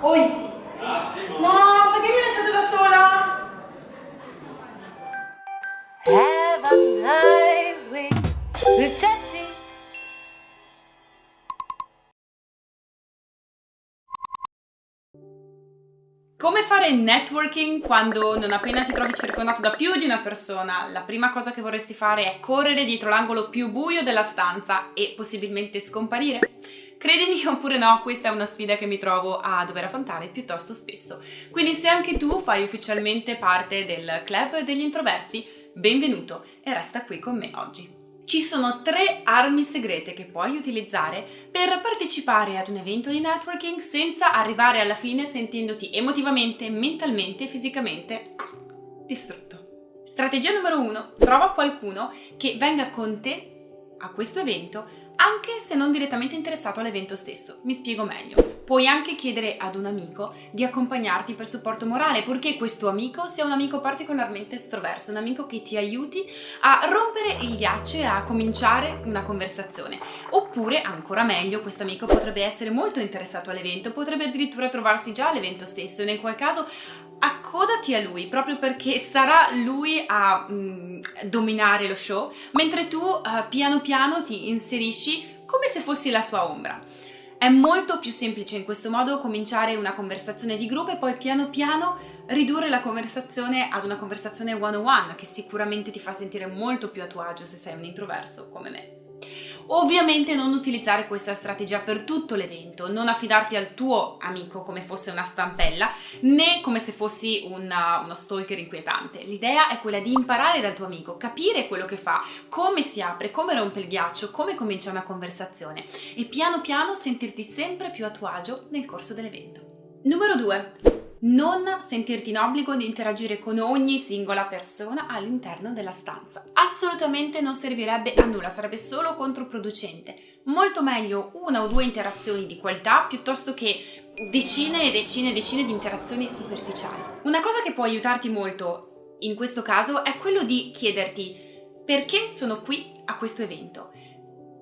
Oi! No, perché mi hai lasciato da sola? Have a nice week with Chachi. Come fare networking quando non appena ti trovi circondato da più di una persona, la prima cosa che vorresti fare è correre dietro l'angolo più buio della stanza e possibilmente scomparire? Credimi oppure no, questa è una sfida che mi trovo a dover affrontare piuttosto spesso. Quindi se anche tu fai ufficialmente parte del club degli introversi, benvenuto e resta qui con me oggi. Ci sono tre armi segrete che puoi utilizzare per partecipare ad un evento di networking senza arrivare alla fine sentendoti emotivamente, mentalmente e fisicamente distrutto. Strategia numero uno, trova qualcuno che venga con te a questo evento anche se non direttamente interessato all'evento stesso. Mi spiego meglio. Puoi anche chiedere ad un amico di accompagnarti per supporto morale, purché questo amico sia un amico particolarmente estroverso, un amico che ti aiuti a rompere il ghiaccio e a cominciare una conversazione. Oppure, ancora meglio, questo amico potrebbe essere molto interessato all'evento, potrebbe addirittura trovarsi già all'evento stesso e nel qual caso accodati a lui proprio perché sarà lui a mm, dominare lo show, mentre tu uh, piano piano ti inserisci come se fossi la sua ombra. È molto più semplice in questo modo cominciare una conversazione di gruppo e poi piano piano ridurre la conversazione ad una conversazione one-on-one che sicuramente ti fa sentire molto più a tuo agio se sei un introverso come me. Ovviamente non utilizzare questa strategia per tutto l'evento, non affidarti al tuo amico come fosse una stampella, né come se fossi una, uno stalker inquietante. L'idea è quella di imparare dal tuo amico, capire quello che fa, come si apre, come rompe il ghiaccio, come comincia una conversazione e piano piano sentirti sempre più a tuo agio nel corso dell'evento. Numero 2 non sentirti in obbligo di interagire con ogni singola persona all'interno della stanza. Assolutamente non servirebbe a nulla, sarebbe solo controproducente. Molto meglio una o due interazioni di qualità piuttosto che decine e decine e decine di interazioni superficiali. Una cosa che può aiutarti molto in questo caso è quello di chiederti perché sono qui a questo evento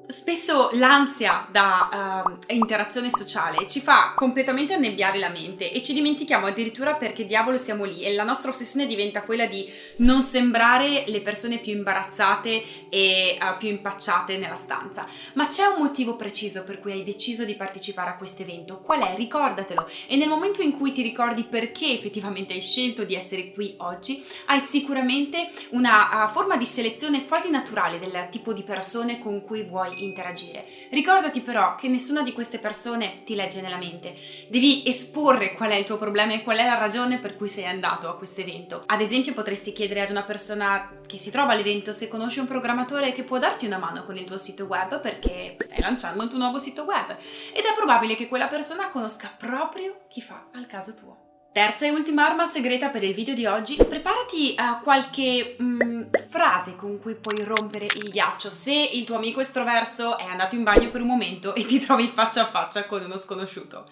Spesso l'ansia da uh, interazione sociale ci fa completamente annebbiare la mente e ci dimentichiamo addirittura perché diavolo siamo lì e la nostra ossessione diventa quella di non sembrare le persone più imbarazzate e uh, più impacciate nella stanza. Ma c'è un motivo preciso per cui hai deciso di partecipare a questo evento. Qual è? Ricordatelo e nel momento in cui ti ricordi perché effettivamente hai scelto di essere qui oggi, hai sicuramente una uh, forma di selezione quasi naturale del tipo di persone con cui vuoi interagire. Ricordati però che nessuna di queste persone ti legge nella mente. Devi esporre qual è il tuo problema e qual è la ragione per cui sei andato a questo evento. Ad esempio potresti chiedere ad una persona che si trova all'evento se conosci un programmatore che può darti una mano con il tuo sito web perché stai lanciando un tuo nuovo sito web ed è probabile che quella persona conosca proprio chi fa al caso tuo. Terza e ultima arma segreta per il video di oggi, preparati a qualche mm, frase con cui puoi rompere il ghiaccio se il tuo amico estroverso è andato in bagno per un momento e ti trovi faccia a faccia con uno sconosciuto.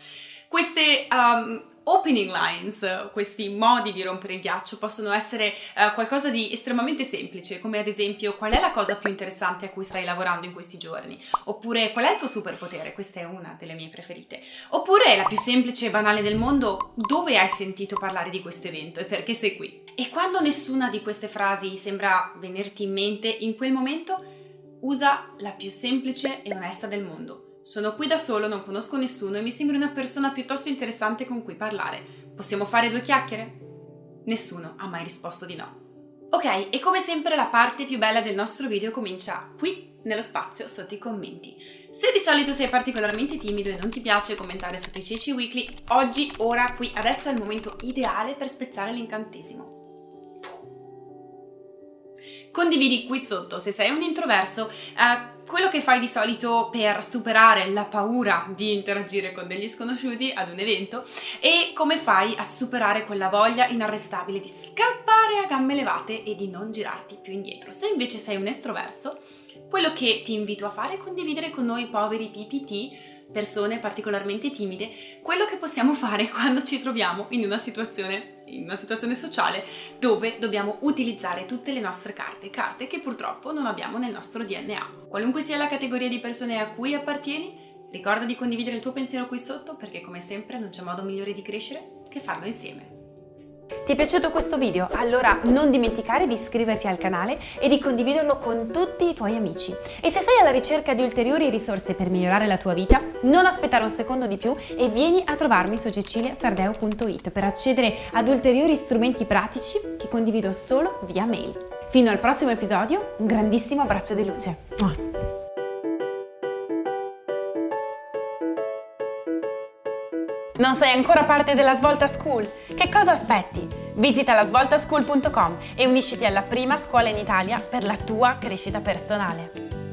Queste um, opening lines, questi modi di rompere il ghiaccio possono essere uh, qualcosa di estremamente semplice, come ad esempio qual è la cosa più interessante a cui stai lavorando in questi giorni, oppure qual è il tuo superpotere, questa è una delle mie preferite, oppure la più semplice e banale del mondo, dove hai sentito parlare di questo evento e perché sei qui. E quando nessuna di queste frasi sembra venirti in mente in quel momento, usa la più semplice e onesta del mondo sono qui da solo, non conosco nessuno e mi sembri una persona piuttosto interessante con cui parlare. Possiamo fare due chiacchiere? Nessuno ha mai risposto di no. Ok, e come sempre la parte più bella del nostro video comincia qui, nello spazio sotto i commenti. Se di solito sei particolarmente timido e non ti piace commentare sotto i ceci weekly, oggi, ora, qui, adesso è il momento ideale per spezzare l'incantesimo condividi qui sotto se sei un introverso eh, quello che fai di solito per superare la paura di interagire con degli sconosciuti ad un evento e come fai a superare quella voglia inarrestabile di scappare a gambe levate e di non girarti più indietro. Se invece sei un estroverso, quello che ti invito a fare è condividere con noi poveri PPT, persone particolarmente timide, quello che possiamo fare quando ci troviamo in una situazione in una situazione sociale dove dobbiamo utilizzare tutte le nostre carte, carte che purtroppo non abbiamo nel nostro DNA. Qualunque sia la categoria di persone a cui appartieni, Ricorda di condividere il tuo pensiero qui sotto perché come sempre non c'è modo migliore di crescere che farlo insieme. Ti è piaciuto questo video? Allora non dimenticare di iscriverti al canale e di condividerlo con tutti i tuoi amici. E se sei alla ricerca di ulteriori risorse per migliorare la tua vita, non aspettare un secondo di più e vieni a trovarmi su ceciliasardeo.it per accedere ad ulteriori strumenti pratici che condivido solo via mail. Fino al prossimo episodio, un grandissimo abbraccio di luce. Non sei ancora parte della Svolta School? Che cosa aspetti? Visita la svoltaschool.com e unisciti alla prima scuola in Italia per la tua crescita personale.